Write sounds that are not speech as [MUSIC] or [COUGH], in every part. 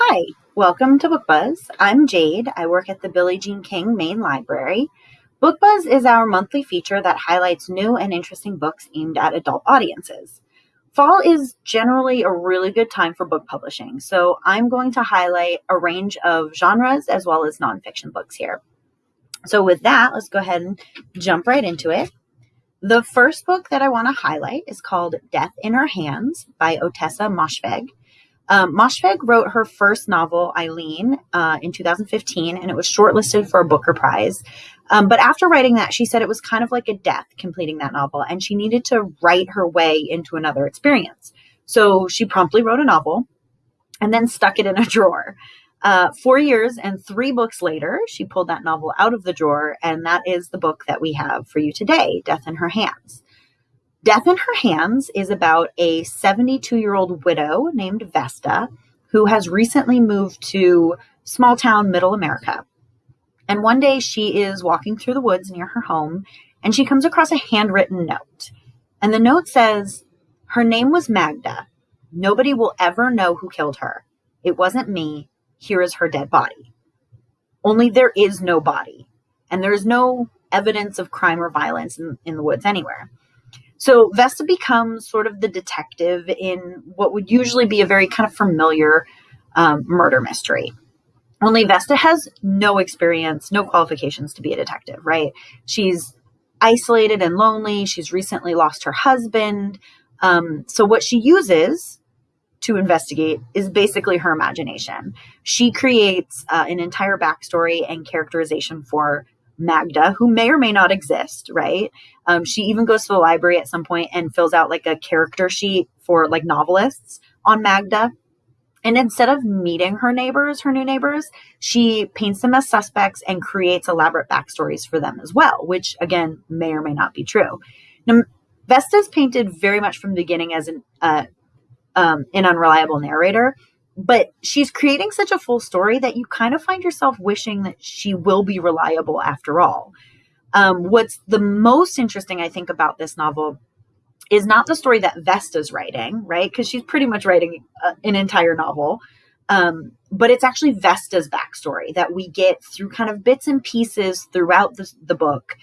Hi, welcome to Book Buzz. I'm Jade. I work at the Billie Jean King Main Library. Book Buzz is our monthly feature that highlights new and interesting books aimed at adult audiences. Fall is generally a really good time for book publishing, so I'm going to highlight a range of genres as well as nonfiction books here. So, with that, let's go ahead and jump right into it. The first book that I want to highlight is called Death in Her Hands by Ottessa Moshfegh. Um, Moshfegh wrote her first novel, Eileen, uh, in 2015, and it was shortlisted for a Booker Prize. Um, but after writing that, she said it was kind of like a death completing that novel, and she needed to write her way into another experience. So she promptly wrote a novel and then stuck it in a [LAUGHS] drawer. Uh, four years and three books later, she pulled that novel out of the drawer, and that is the book that we have for you today Death in Her Hands. Death in Her Hands is about a 72 year old widow named Vesta who has recently moved to small town middle America. And one day she is walking through the woods near her home and she comes across a handwritten note. And the note says, Her name was Magda. Nobody will ever know who killed her. It wasn't me. Here is her dead body. Only there is no body, and there is no evidence of crime or violence in, in the woods anywhere. So Vesta becomes sort of the detective in what would usually be a very kind of familiar um, murder mystery. Only Vesta has no experience, no qualifications to be a detective, right? She's isolated and lonely. She's recently lost her husband. Um, so, what she uses to investigate is basically her imagination. She creates uh, an entire backstory and characterization for Magda, who may or may not exist, right? Um, she even goes to the library at some point and fills out like a character sheet for like novelists on Magda. And instead of meeting her neighbors, her new neighbors, she paints them as suspects and creates elaborate backstories for them as well, which again may or may not be true. Now, Vesta's painted very much from the beginning as an uh, um, an unreliable narrator, but she's creating such a full story that you kind of find yourself wishing that she will be reliable after all. Um, what's the most interesting, I think, about this novel is not the story that Vesta's writing, right? Because she's pretty much writing a, an entire novel. Um, but it's actually Vesta's backstory that we get through kind of bits and pieces throughout the, the book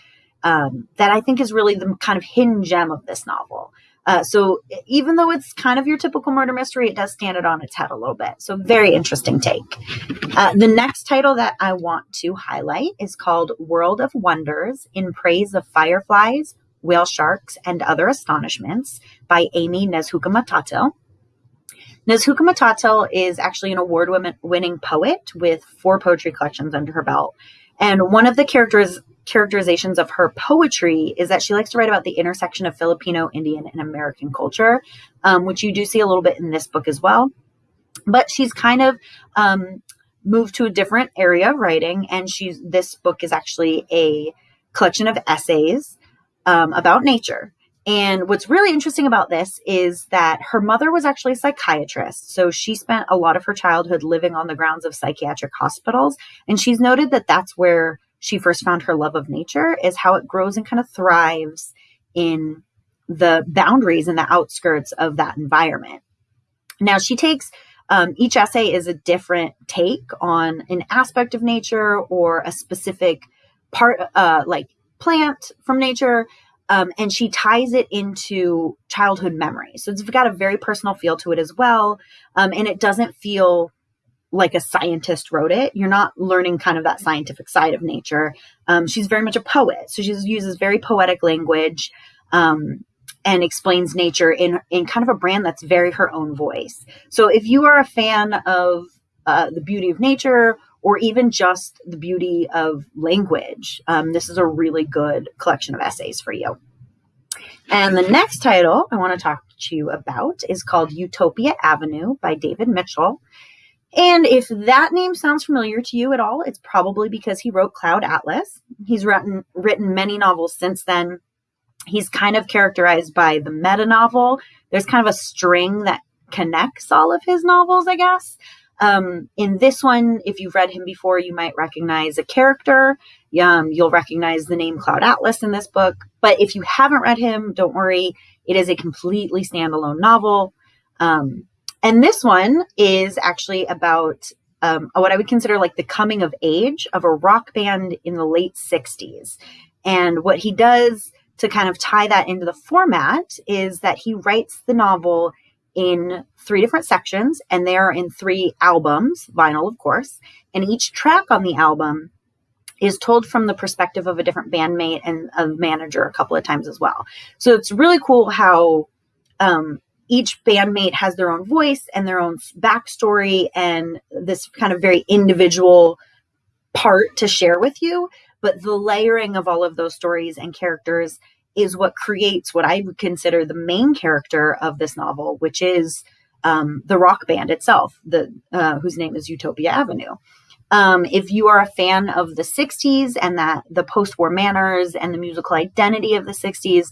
um, that I think is really the kind of hidden gem of this novel. Uh, so even though it's kind of your typical murder mystery, it does stand it on its head a little bit. So very interesting take. Uh, the next title that I want to highlight is called World of Wonders in Praise of Fireflies, Whale Sharks, and Other Astonishments by Amy Nezhukumatathil. Nezhukumatathil is actually an award winning poet with four poetry collections under her belt. And one of the characters characterizations of her poetry is that she likes to write about the intersection of Filipino, Indian, and American culture, um, which you do see a little bit in this book as well. But she's kind of um, moved to a different area of writing, and she's this book is actually a collection of essays um, about nature. And what's really interesting about this is that her mother was actually a psychiatrist. So she spent a lot of her childhood living on the grounds of psychiatric hospitals. And she's noted that that's where she first found her love of nature is how it grows and kind of thrives in the boundaries and the outskirts of that environment. Now, she takes um, each essay is a different take on an aspect of nature or a specific part, uh, like plant from nature. Um, and she ties it into childhood memories. So it's got a very personal feel to it as well. Um, and it doesn't feel like a scientist wrote it. You're not learning kind of that scientific side of nature. Um, she's very much a poet, so she uses very poetic language um, and explains nature in in kind of a brand that's very her own voice. So if you are a fan of uh, the beauty of nature or even just the beauty of language, um, this is a really good collection of essays for you. And the next title I want to talk to you about is called Utopia Avenue by David Mitchell. And if that name sounds familiar to you at all, it's probably because he wrote Cloud Atlas. He's written written many novels since then. He's kind of characterized by the meta novel. There's kind of a string that connects all of his novels, I guess. Um, in this one, if you've read him before, you might recognize a character. Um, you'll recognize the name Cloud Atlas in this book. But if you haven't read him, don't worry. It is a completely standalone novel. Um, And this one is actually about um, what I would consider like the coming of age of a rock band in the late 60s. And what he does to kind of tie that into the format is that he writes the novel in three different sections and they are in three albums, vinyl, of course. And each track on the album is told from the perspective of a different bandmate and a manager a couple of times as well. So it's really cool how um, each bandmate has their own voice and their own backstory and this kind of very individual part to share with you. But the layering of all of those stories and characters is what creates what I would consider the main character of this novel, which is um, the rock band itself, the uh, whose name is Utopia Avenue. Um, if you are a fan of the 60s and that the post-war manners and the musical identity of the 60s,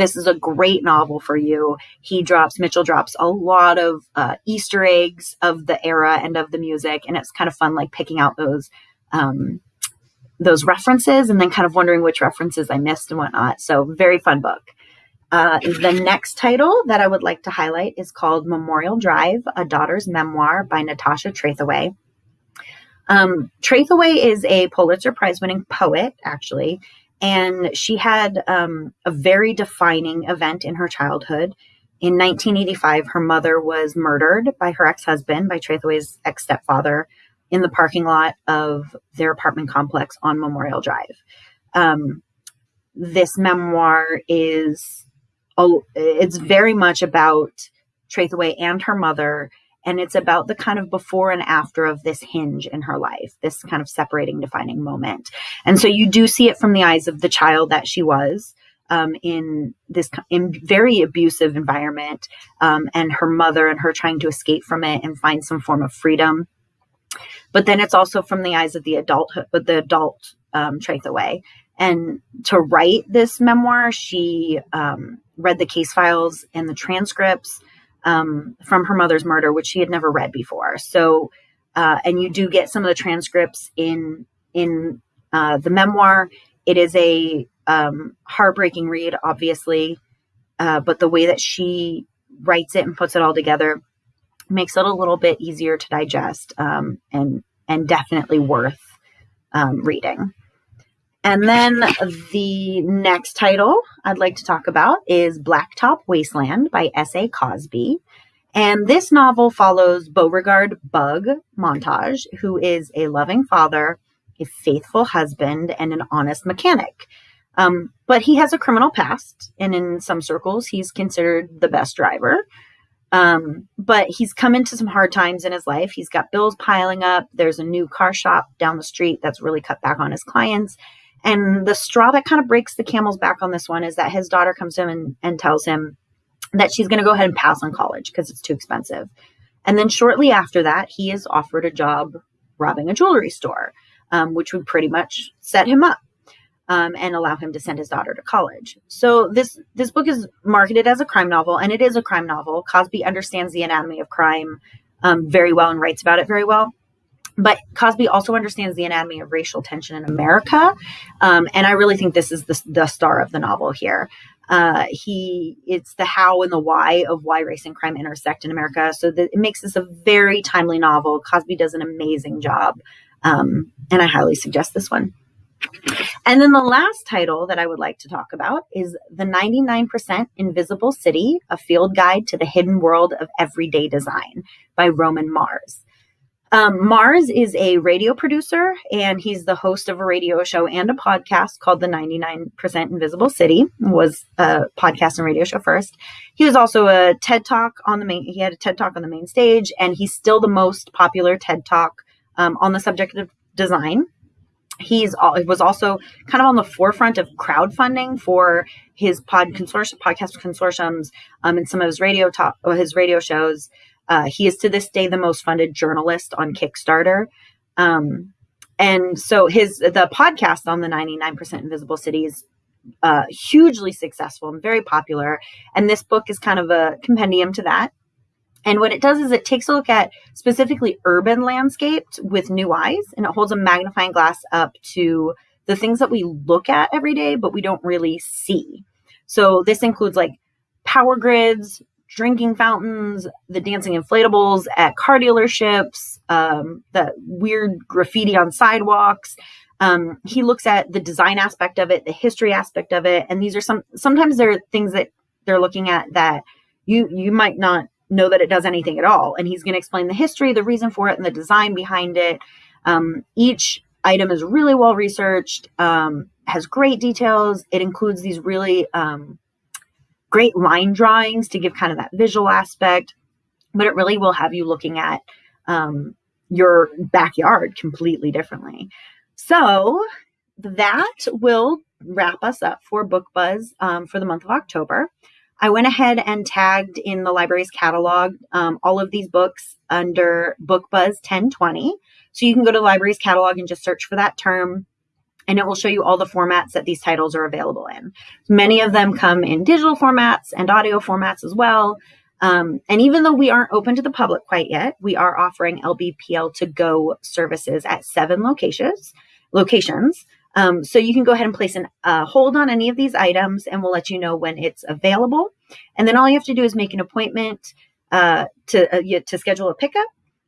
this is a great novel for you. He drops, Mitchell drops a lot of uh, Easter eggs of the era and of the music, and it's kind of fun, like picking out those um, those references and then kind of wondering which references I missed and whatnot. So very fun book. Uh, the next title that I would like to highlight is called Memorial Drive: A Daughter's Memoir by Natasha Trethewey. Um, Trethewey is a Pulitzer Prize winning poet, actually, and she had um, a very defining event in her childhood. In 1985, her mother was murdered by her ex husband, by Trethewey's ex stepfather, in the parking lot of their apartment complex on Memorial Drive. Um, this memoir is it's very much about Trethewey and her mother and it's about the kind of before and after of this hinge in her life, this kind of separating, defining moment. And so you do see it from the eyes of the child that she was. Um, in this in very abusive environment, um, and her mother and her trying to escape from it and find some form of freedom. But then it's also from the eyes of the adulthood, but the adult um, Trethewey. And to write this memoir, she um, read the case files and the transcripts um, from her mother's murder, which she had never read before. So, uh, and you do get some of the transcripts in in uh, the memoir. It is a um, heartbreaking read, obviously, uh, but the way that she writes it and puts it all together makes it a little bit easier to digest um, and and definitely worth um, reading. And then the next title I'd like to talk about is Blacktop Wasteland by S.A. Cosby. And this novel follows Beauregard Bug Montage, who is a loving father, a faithful husband, and an honest mechanic. Um, but he has a criminal past, and in some circles, he's considered the best driver. Um, but he's come into some hard times in his life. He's got bills piling up. There's a new car shop down the street that's really cut back on his clients. And the straw that kind of breaks the camel's back on this one is that his daughter comes to him and, and tells him that she's going to go ahead and pass on college because it's too expensive. And then shortly after that, he is offered a job robbing a jewelry store, um, which would pretty much set him up um, and allow him to send his daughter to college. So this this book is marketed as a crime novel, and it is a crime novel. Cosby understands the anatomy of crime um, very well and writes about it very well. But Cosby also understands the anatomy of racial tension in America. Um, and I really think this is the, the star of the novel here. Uh, he it's the how and the why of why race and crime intersect in America. So it makes this a very timely novel. Cosby does an amazing job, um, and I highly suggest this one. And then the last title that I would like to talk about is The 99% Invisible City, a field guide to the hidden world of everyday design by Roman Mars. Um, Mars is a radio producer, and he's the host of a radio show and a podcast called The 99% Invisible City. Was a podcast and radio show first. He was also a TED Talk on the main. He had a TED Talk on the main stage, and he's still the most popular TED Talk um, on the subject of design. He's he was also kind of on the forefront of crowdfunding for his pod consortium, podcast consortiums, um, and some of his radio talk, his radio shows. Uh, he is to this day the most funded journalist on Kickstarter. Um, and so his the podcast on the 99% Invisible City is uh, hugely successful and very popular. And this book is kind of a compendium to that. And what it does is it takes a look at specifically urban landscapes with new eyes, and it holds a magnifying glass up to the things that we look at every day, but we don't really see. So this includes like power grids, drinking fountains, the dancing inflatables at car dealerships, um, the weird graffiti on sidewalks. Um, he looks at the design aspect of it, the history aspect of it, and these are some. Sometimes there are things that they're looking at that you you might not know that it does anything at all. And he's going to explain the history, the reason for it, and the design behind it. Um, each item is really well researched, um, has great details. It includes these really um, great line drawings to give kind of that visual aspect, but it really will have you looking at um, your backyard completely differently. So that will wrap us up for Book Buzz um, for the month of October. I went ahead and tagged in the library's catalog um, all of these books under Book Buzz 1020. So you can go to the library's catalog and just search for that term, and it will show you all the formats that these titles are available in. Many of them come in digital formats and audio formats as well. Um, and even though we aren't open to the public quite yet, we are offering LBPL to go services at seven locations. Locations. Um, so you can go ahead and place a uh, hold on any of these items and we'll let you know when it's available. And then all you have to do is make an appointment uh, to, uh, to schedule a pickup.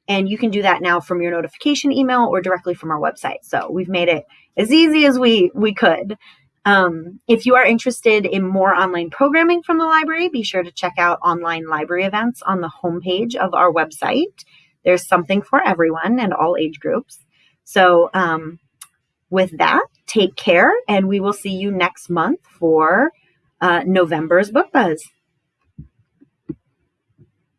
And you can do that now from your notification email or directly from our website. So we've made it as easy as we, we could. Um, if you are interested in more online programming from the library, be sure to check out online library events on the homepage of our website. There's something for everyone and all age groups. So um, with that, take care, and we will see you next month for uh, November's Book Buzz.